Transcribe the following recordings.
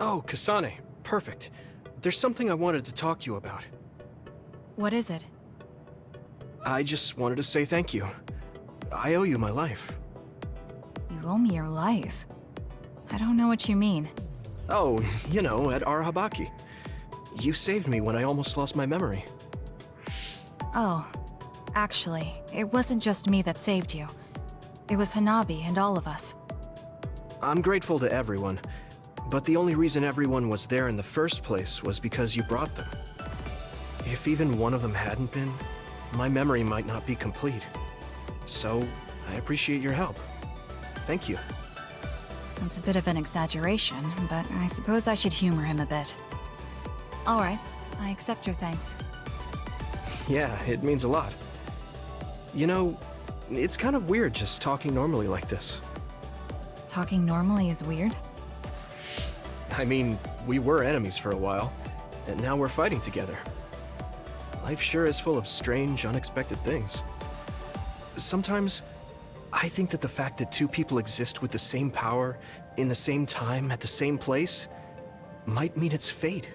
Oh, Kasane. Perfect. There's something I wanted to talk to you about. What is it? I just wanted to say thank you. I owe you my life. You owe me your life. I don't know what you mean. Oh, you know, at Arahabaki. You saved me when I almost lost my memory. Oh, actually, it wasn't just me that saved you. It was Hanabi and all of us. I'm grateful to everyone, but the only reason everyone was there in the first place was because you brought them. If even one of them hadn't been, my memory might not be complete. So, I appreciate your help. Thank you. It's a bit of an exaggeration, but I suppose I should humor him a bit. Alright, I accept your thanks. Yeah, it means a lot. You know, it's kind of weird just talking normally like this. Talking normally is weird? I mean, we were enemies for a while, and now we're fighting together. Life sure is full of strange, unexpected things. Sometimes, I think that the fact that two people exist with the same power, in the same time, at the same place, might mean it's fate.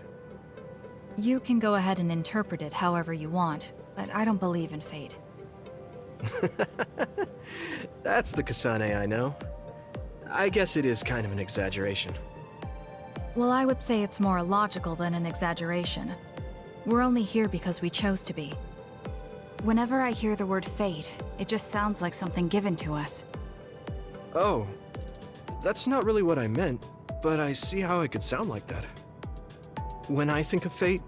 You can go ahead and interpret it however you want, but I don't believe in fate. That's the Kasane I know. I guess it is kind of an exaggeration. Well, I would say it's more logical than an exaggeration. We're only here because we chose to be. Whenever I hear the word fate, it just sounds like something given to us. Oh, that's not really what I meant, but I see how it could sound like that. When I think of fate,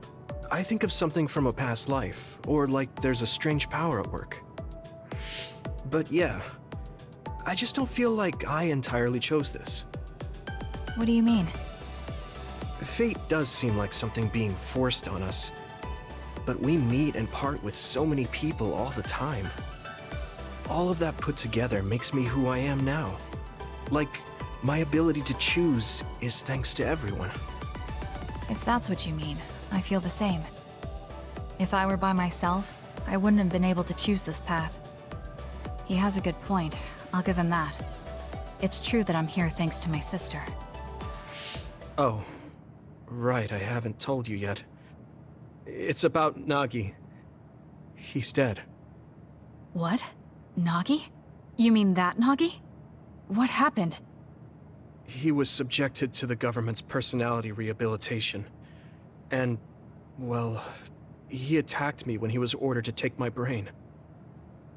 I think of something from a past life, or like there's a strange power at work. But yeah, I just don't feel like I entirely chose this. What do you mean? Fate does seem like something being forced on us, but we meet and part with so many people all the time. All of that put together makes me who I am now. Like, my ability to choose is thanks to everyone. If that's what you mean, I feel the same. If I were by myself, I wouldn't have been able to choose this path. He has a good point, I'll give him that. It's true that I'm here thanks to my sister. Oh, right, I haven't told you yet. It's about Nagi. He's dead. What? Nagi? You mean that Nagi? What happened? He was subjected to the government's personality rehabilitation. And, well, he attacked me when he was ordered to take my brain.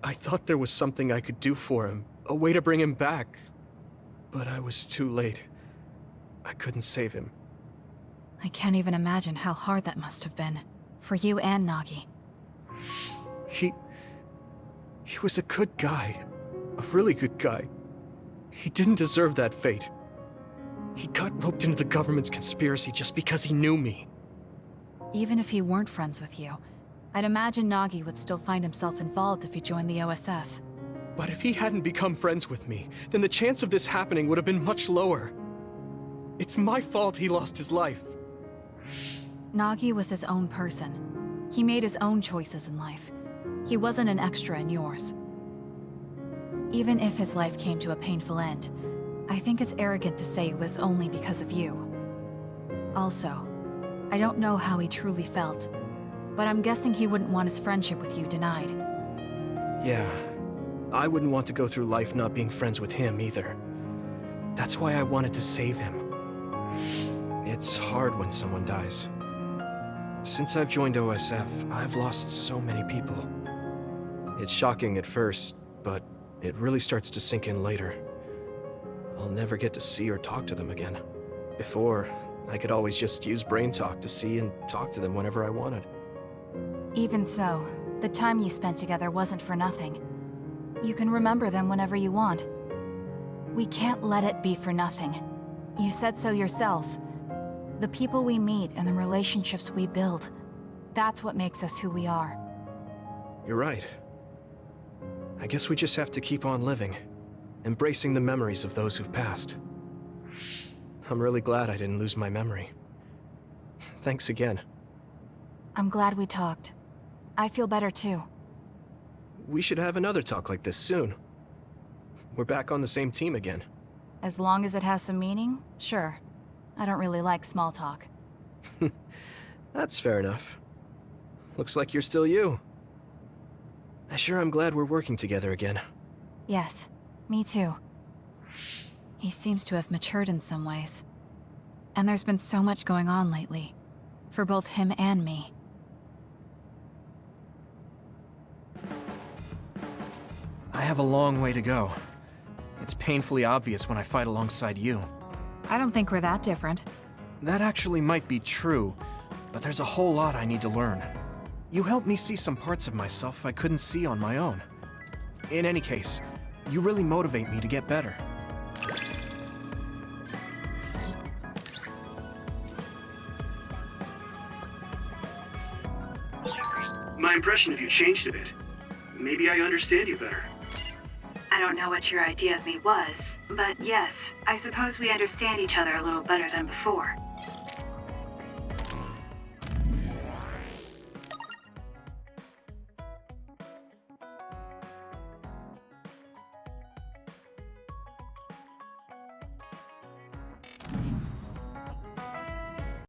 I thought there was something I could do for him, a way to bring him back. But I was too late. I couldn't save him. I can't even imagine how hard that must have been. For you and Nagi. He... He was a good guy. A really good guy. He didn't deserve that fate. He got roped into the government's conspiracy just because he knew me. Even if he weren't friends with you, I'd imagine Nagi would still find himself involved if he joined the OSF. But if he hadn't become friends with me, then the chance of this happening would have been much lower. It's my fault he lost his life. Nagi was his own person. He made his own choices in life. He wasn't an extra in yours. Even if his life came to a painful end, I think it's arrogant to say it was only because of you. Also, I don't know how he truly felt, but I'm guessing he wouldn't want his friendship with you denied. Yeah, I wouldn't want to go through life not being friends with him either. That's why I wanted to save him. It's hard when someone dies. Since I've joined OSF, I've lost so many people. It's shocking at first, but it really starts to sink in later. I'll never get to see or talk to them again. Before, I could always just use Brain Talk to see and talk to them whenever I wanted. Even so, the time you spent together wasn't for nothing. You can remember them whenever you want. We can't let it be for nothing. You said so yourself. The people we meet and the relationships we build, that's what makes us who we are. You're right. I guess we just have to keep on living, embracing the memories of those who've passed. I'm really glad I didn't lose my memory. Thanks again. I'm glad we talked. I feel better too. We should have another talk like this soon. We're back on the same team again. As long as it has some meaning, sure. I don't really like small talk. That's fair enough. Looks like you're still you. I sure am glad we're working together again. Yes, me too. He seems to have matured in some ways. And there's been so much going on lately. For both him and me. I have a long way to go. It's painfully obvious when I fight alongside you. I don't think we're that different. That actually might be true, but there's a whole lot I need to learn. You helped me see some parts of myself I couldn't see on my own. In any case, you really motivate me to get better. My impression of you changed a bit. Maybe I understand you better. I don't know what your idea of me was, but yes, I suppose we understand each other a little better than before.